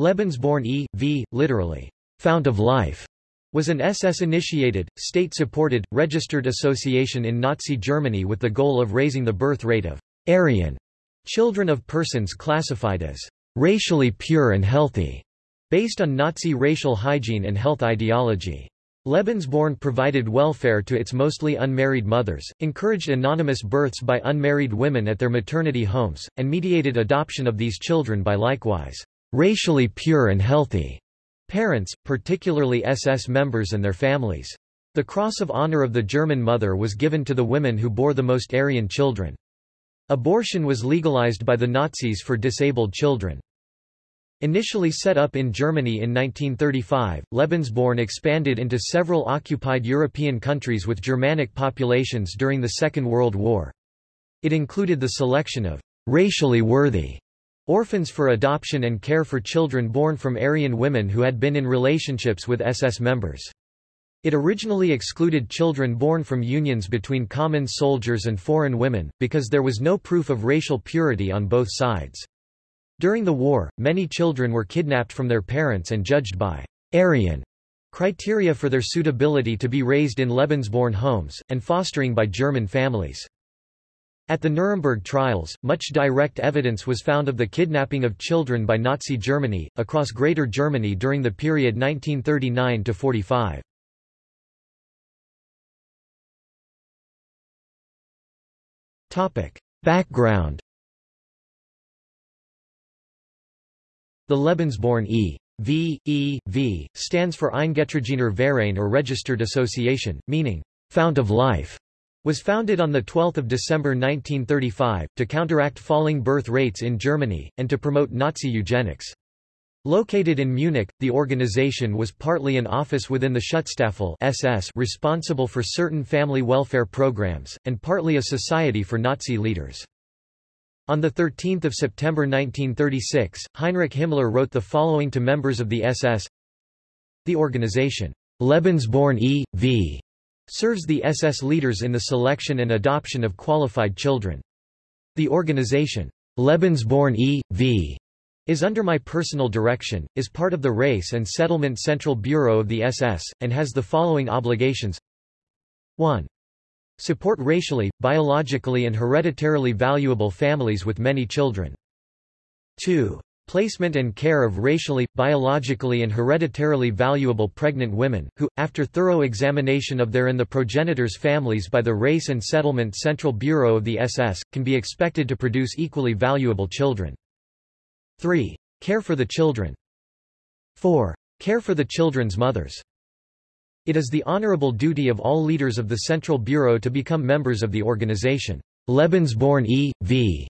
Lebensborn e.V., literally, fount of life, was an SS-initiated, state-supported, registered association in Nazi Germany with the goal of raising the birth rate of Aryan children of persons classified as racially pure and healthy, based on Nazi racial hygiene and health ideology. Lebensborn provided welfare to its mostly unmarried mothers, encouraged anonymous births by unmarried women at their maternity homes, and mediated adoption of these children by likewise racially pure and healthy parents, particularly SS members and their families. The Cross of Honor of the German Mother was given to the women who bore the most Aryan children. Abortion was legalized by the Nazis for disabled children. Initially set up in Germany in 1935, Lebensborn expanded into several occupied European countries with Germanic populations during the Second World War. It included the selection of racially worthy orphans for adoption and care for children born from Aryan women who had been in relationships with SS members. It originally excluded children born from unions between common soldiers and foreign women, because there was no proof of racial purity on both sides. During the war, many children were kidnapped from their parents and judged by Aryan criteria for their suitability to be raised in Lebensborn homes, and fostering by German families. At the Nuremberg trials, much direct evidence was found of the kidnapping of children by Nazi Germany, across Greater Germany during the period 1939–45. Background The Lebensborn E. V. E. V. stands for Eingetragener Verein or Registered Association, meaning, Fount of Life, was founded on 12 December 1935, to counteract falling birth rates in Germany, and to promote Nazi eugenics. Located in Munich, the organization was partly an office within the Schutzstaffel SS responsible for certain family welfare programs, and partly a society for Nazi leaders. On 13 September 1936, Heinrich Himmler wrote the following to members of the SS The organization, Lebensborn e.V., serves the SS leaders in the selection and adoption of qualified children. The organization, Lebensborn e.V., is under my personal direction, is part of the Race and Settlement Central Bureau of the SS, and has the following obligations 1. Support racially, biologically and hereditarily valuable families with many children. 2. Placement and care of racially, biologically and hereditarily valuable pregnant women, who, after thorough examination of their and the progenitors' families by the Race and Settlement Central Bureau of the SS, can be expected to produce equally valuable children. 3. Care for the children. 4. Care for the children's mothers. It is the honorable duty of all leaders of the Central Bureau to become members of the organization. Lebensborn e.V.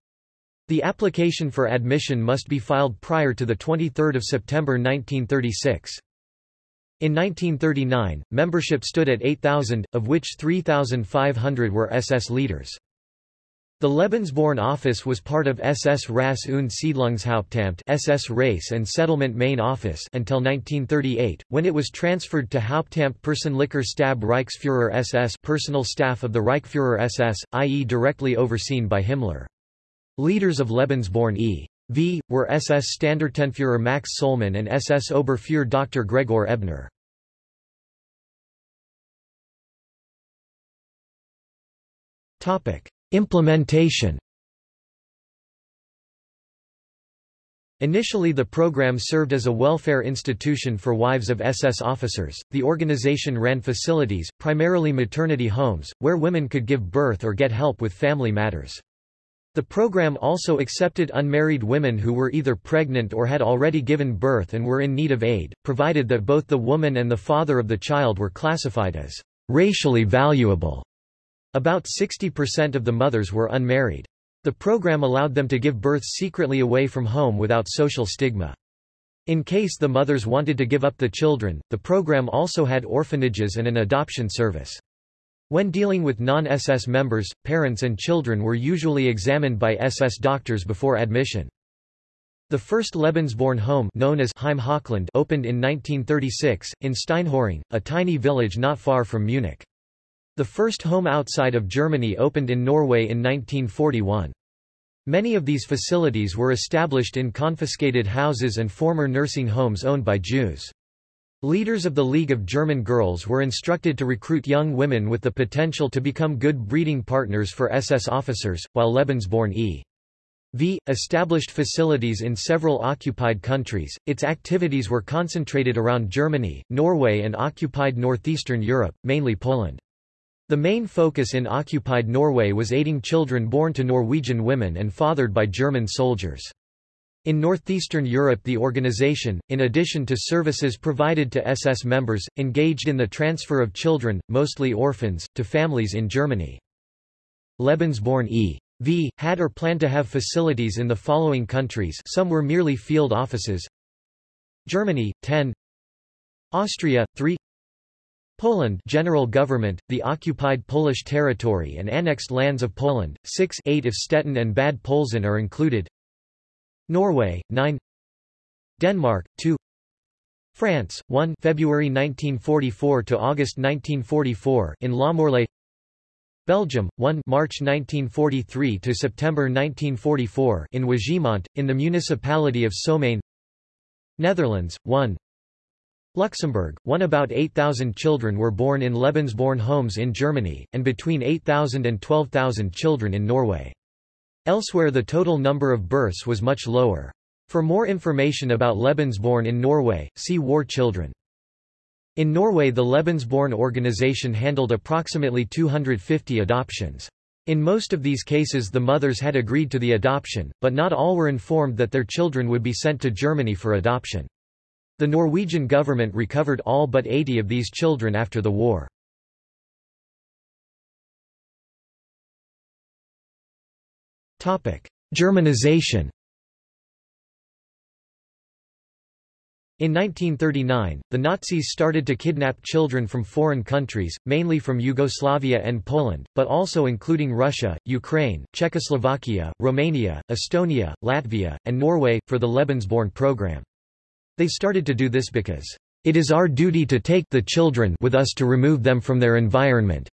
The application for admission must be filed prior to 23 September 1936. In 1939, membership stood at 8,000, of which 3,500 were SS leaders. The Lebensborn office was part of SS Rasse und Siedlungshauptamt SS Race and Settlement Main Office until 1938, when it was transferred to Hauptamt Persönlicher Stab Reichsführer SS personal staff of the Reichsführer SS, i.e. directly overseen by Himmler. Leaders of Lebensborn e.V. were SS Standartenführer Max Sollmann and SS Oberführer Dr. Gregor Ebner. Topic. Implementation Initially the program served as a welfare institution for wives of SS officers. The organization ran facilities, primarily maternity homes, where women could give birth or get help with family matters. The program also accepted unmarried women who were either pregnant or had already given birth and were in need of aid, provided that both the woman and the father of the child were classified as racially valuable. About 60% of the mothers were unmarried. The program allowed them to give birth secretly away from home without social stigma. In case the mothers wanted to give up the children, the program also had orphanages and an adoption service. When dealing with non-SS members, parents and children were usually examined by SS doctors before admission. The first Lebensborn home known as Heim Hochland opened in 1936, in Steinhöring, a tiny village not far from Munich. The first home outside of Germany opened in Norway in 1941. Many of these facilities were established in confiscated houses and former nursing homes owned by Jews. Leaders of the League of German Girls were instructed to recruit young women with the potential to become good breeding partners for SS officers, while Lebensborn e. V. established facilities in several occupied countries. Its activities were concentrated around Germany, Norway, and occupied northeastern Europe, mainly Poland. The main focus in occupied Norway was aiding children born to Norwegian women and fathered by German soldiers. In northeastern Europe the organization, in addition to services provided to SS members, engaged in the transfer of children, mostly orphans, to families in Germany. Lebensborn e.V. had or planned to have facilities in the following countries some were merely field offices. Germany, 10 Austria, 3 Poland General Government, the occupied Polish territory and annexed lands of Poland, 6 8 if Stettin and Bad Polzin are included Norway, 9 Denmark, 2 France, 1 February 1944 to August 1944 in Lamorlaye Belgium, 1 March 1943 to September 1944 in Wégimont, in the municipality of Soumagne Netherlands, 1 Luxembourg, 1 About 8,000 children were born in Lebensborn homes in Germany, and between 8,000 and 12,000 children in Norway. Elsewhere the total number of births was much lower. For more information about Lebensborn in Norway, see War Children. In Norway the Lebensborn organization handled approximately 250 adoptions. In most of these cases the mothers had agreed to the adoption, but not all were informed that their children would be sent to Germany for adoption. The Norwegian government recovered all but 80 of these children after the war. Germanization In 1939, the Nazis started to kidnap children from foreign countries, mainly from Yugoslavia and Poland, but also including Russia, Ukraine, Czechoslovakia, Romania, Estonia, Latvia, and Norway, for the Lebensborn program. They started to do this because, "...it is our duty to take the children with us to remove them from their environment,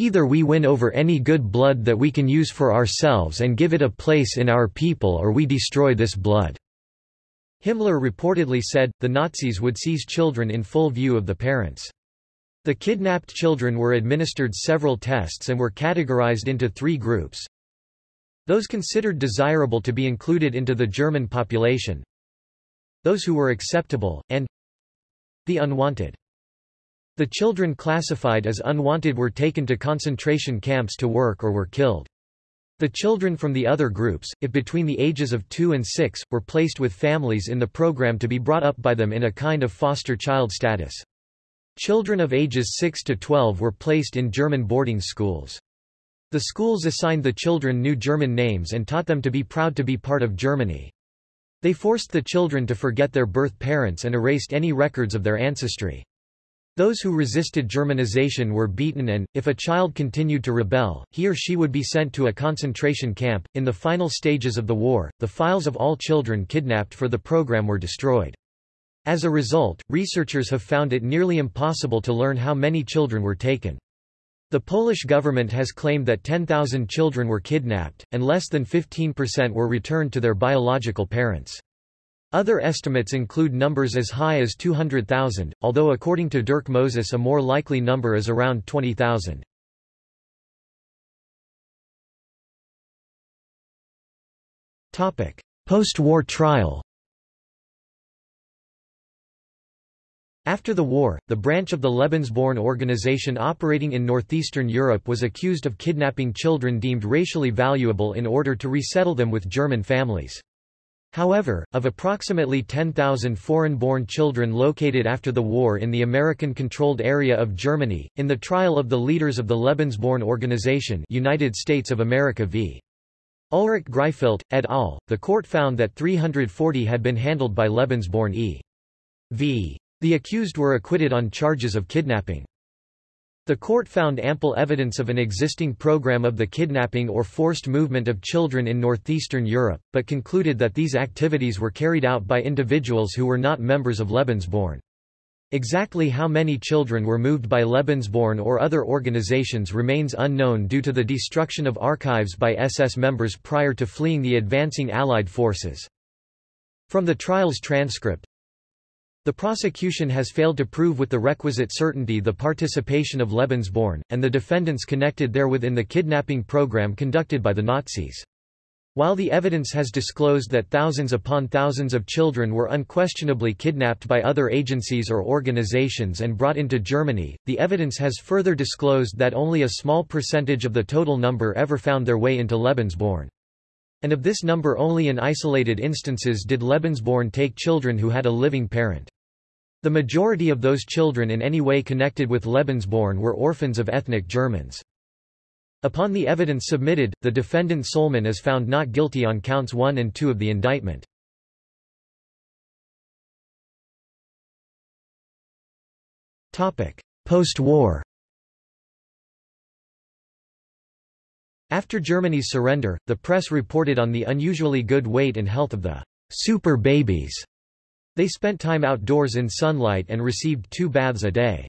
Either we win over any good blood that we can use for ourselves and give it a place in our people or we destroy this blood." Himmler reportedly said, the Nazis would seize children in full view of the parents. The kidnapped children were administered several tests and were categorized into three groups. Those considered desirable to be included into the German population, those who were acceptable, and the unwanted. The children classified as unwanted were taken to concentration camps to work or were killed. The children from the other groups, if between the ages of 2 and 6, were placed with families in the program to be brought up by them in a kind of foster child status. Children of ages 6 to 12 were placed in German boarding schools. The schools assigned the children new German names and taught them to be proud to be part of Germany. They forced the children to forget their birth parents and erased any records of their ancestry. Those who resisted Germanization were beaten and, if a child continued to rebel, he or she would be sent to a concentration camp. In the final stages of the war, the files of all children kidnapped for the program were destroyed. As a result, researchers have found it nearly impossible to learn how many children were taken. The Polish government has claimed that 10,000 children were kidnapped, and less than 15% were returned to their biological parents. Other estimates include numbers as high as 200,000, although according to Dirk Moses a more likely number is around 20,000. Post-war trial After the war, the branch of the Lebensborn organization operating in northeastern Europe was accused of kidnapping children deemed racially valuable in order to resettle them with German families. However, of approximately 10,000 foreign-born children located after the war in the American-controlled area of Germany, in the trial of the leaders of the Lebensborn Organization United States of America v. Ulrich Greifelt, et al., the court found that 340 had been handled by Lebensborn e.V. The accused were acquitted on charges of kidnapping. The court found ample evidence of an existing program of the kidnapping or forced movement of children in northeastern Europe, but concluded that these activities were carried out by individuals who were not members of Lebensborn. Exactly how many children were moved by Lebensborn or other organizations remains unknown due to the destruction of archives by SS members prior to fleeing the advancing Allied forces. From the trial's transcript, the prosecution has failed to prove with the requisite certainty the participation of Lebensborn, and the defendants connected therewith in the kidnapping program conducted by the Nazis. While the evidence has disclosed that thousands upon thousands of children were unquestionably kidnapped by other agencies or organizations and brought into Germany, the evidence has further disclosed that only a small percentage of the total number ever found their way into Lebensborn. And of this number only in isolated instances did Lebensborn take children who had a living parent. The majority of those children in any way connected with Lebensborn were orphans of ethnic Germans. Upon the evidence submitted, the defendant Sollmann is found not guilty on counts 1 and 2 of the indictment. Post-war After Germany's surrender, the press reported on the unusually good weight and health of the super babies. They spent time outdoors in sunlight and received two baths a day.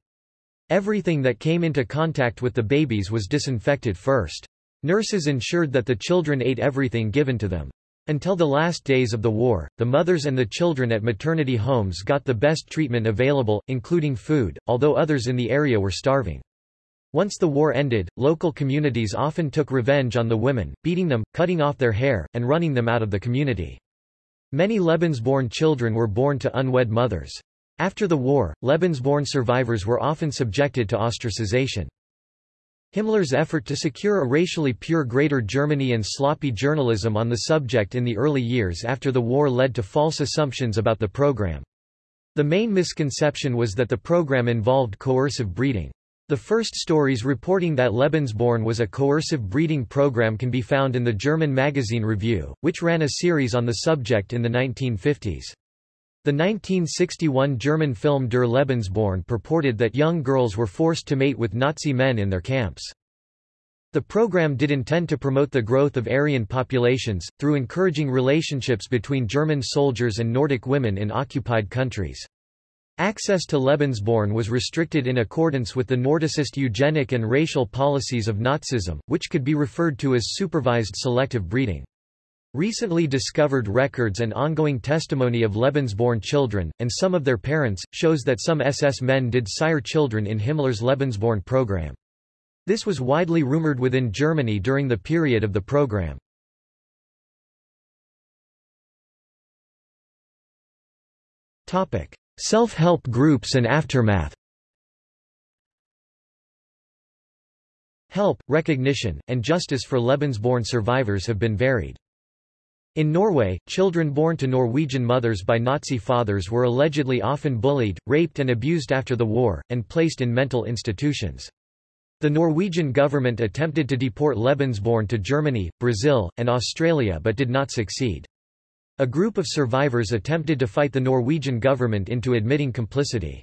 Everything that came into contact with the babies was disinfected first. Nurses ensured that the children ate everything given to them. Until the last days of the war, the mothers and the children at maternity homes got the best treatment available, including food, although others in the area were starving. Once the war ended, local communities often took revenge on the women, beating them, cutting off their hair, and running them out of the community. Many Lebensborn children were born to unwed mothers. After the war, Lebensborn survivors were often subjected to ostracization. Himmler's effort to secure a racially pure Greater Germany and sloppy journalism on the subject in the early years after the war led to false assumptions about the program. The main misconception was that the program involved coercive breeding. The first stories reporting that Lebensborn was a coercive breeding program can be found in the German magazine Revue, which ran a series on the subject in the 1950s. The 1961 German film Der Lebensborn purported that young girls were forced to mate with Nazi men in their camps. The program did intend to promote the growth of Aryan populations, through encouraging relationships between German soldiers and Nordic women in occupied countries. Access to Lebensborn was restricted in accordance with the Nordicist eugenic and racial policies of Nazism, which could be referred to as supervised selective breeding. Recently discovered records and ongoing testimony of Lebensborn children, and some of their parents, shows that some SS men did sire children in Himmler's Lebensborn program. This was widely rumored within Germany during the period of the program. Self-help groups and aftermath Help, recognition, and justice for Lebensborn survivors have been varied. In Norway, children born to Norwegian mothers by Nazi fathers were allegedly often bullied, raped and abused after the war, and placed in mental institutions. The Norwegian government attempted to deport Lebensborn to Germany, Brazil, and Australia but did not succeed. A group of survivors attempted to fight the Norwegian government into admitting complicity.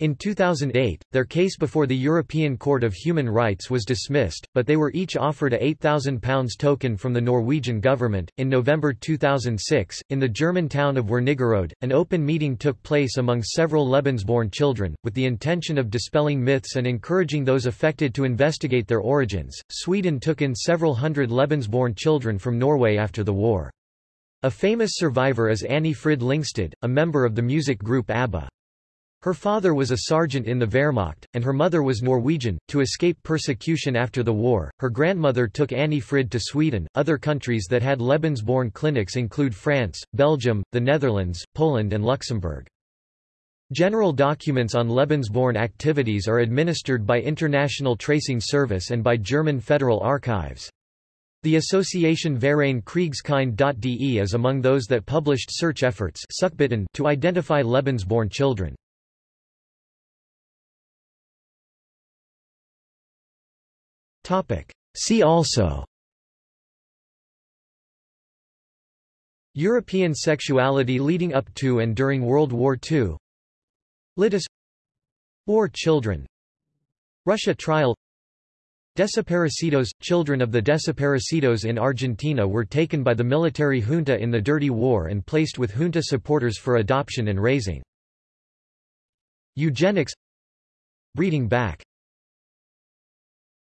In 2008, their case before the European Court of Human Rights was dismissed, but they were each offered a £8,000 token from the Norwegian government. In November 2006, in the German town of Wernigerode, an open meeting took place among several Lebensborn children, with the intention of dispelling myths and encouraging those affected to investigate their origins. Sweden took in several hundred Lebensborn children from Norway after the war. A famous survivor is Anni-Frid Lyngstad, a member of the music group ABBA. Her father was a sergeant in the Wehrmacht, and her mother was Norwegian. To escape persecution after the war, her grandmother took Anni-Frid to Sweden. Other countries that had Lebensborn clinics include France, Belgium, the Netherlands, Poland, and Luxembourg. General documents on Lebensborn activities are administered by International Tracing Service and by German Federal Archives. The association Verein Kriegskind.de is among those that published search efforts to identify Lebensborn children. See also European sexuality leading up to and during World War II Litis War children RuSHA trial Desaparecidos – Children of the desaparecidos in Argentina were taken by the military junta in the Dirty War and placed with junta supporters for adoption and raising. Eugenics Breeding back